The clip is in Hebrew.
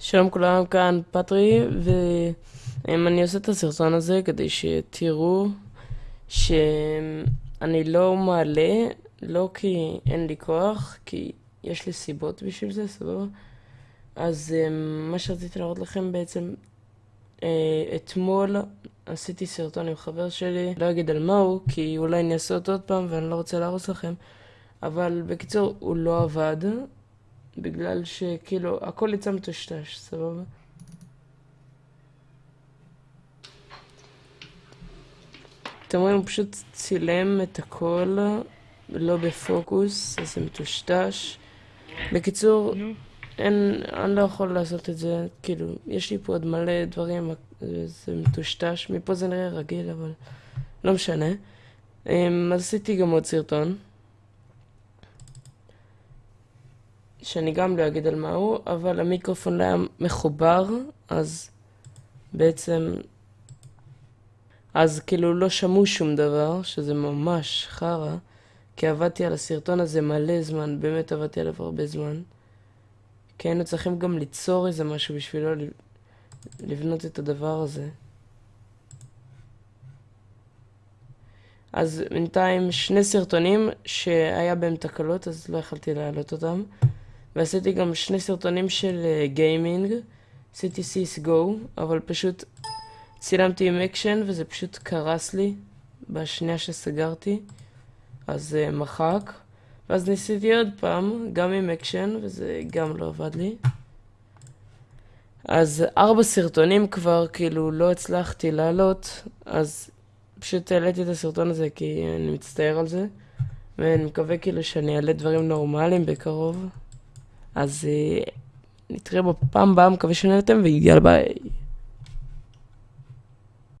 שלום כולם, כאן פטרי, ואני עושה את הסרטון הזה כדי שתראו שאני לא מעלה, לא כי אין לי כוח, כי יש לי סיבות בשביל זה, סבבה? אז אמ, מה שרציתי להראות לכם בעצם, אה, אתמול עשיתי סרטון עם חבר שלי, לא אגיד על מה הוא, כי אולי אני אעשה אותו עוד פעם ואני לא רוצה להרוס לכם, אבל בקיצור, הוא לא עבד. בגלל שכאילו הכל יצא מטושטש, סבבה? אתם רואים, הוא פשוט צילם את הכל לא בפוקוס, אז זה מטושטש. בקיצור, אין, אני לא יכול לעשות את זה, כאילו, יש לי פה עוד מלא דברים, זה מטושטש, מפה זה נראה רגיל, אבל לא משנה. אמ, אז עשיתי גם עוד סרטון. שאני גם לא אגיד על מה הוא, אבל המיקרופון לא היה מחובר, אז בעצם... אז כאילו לא שמעו שום דבר, שזה ממש חרא, כי עבדתי על הסרטון הזה מלא זמן, באמת עבדתי עליו הרבה זמן. כי היינו צריכים גם ליצור איזה משהו בשבילו לבנות את הדבר הזה. אז בינתיים שני סרטונים שהיה בהם תקלות, אז לא יכלתי להעלות אותם. ועשיתי גם שני סרטונים של גיימינג, עשיתי CS GO, אבל פשוט צילמתי עם אקשן וזה פשוט קרס לי בשנייה שסגרתי, אז אה, מחק. ואז ניסיתי עוד פעם, גם עם אקשן, וזה גם לא עבד לי. אז ארבע סרטונים כבר, כאילו, לא הצלחתי לעלות, אז פשוט העליתי את הסרטון הזה כי אני מצטער על זה, ואני מקווה כאילו שאני אעלה דברים נורמליים בקרוב. אז אה, נתראה בפעם הבאה, מקווה שנהנתם, ויאללה ביי.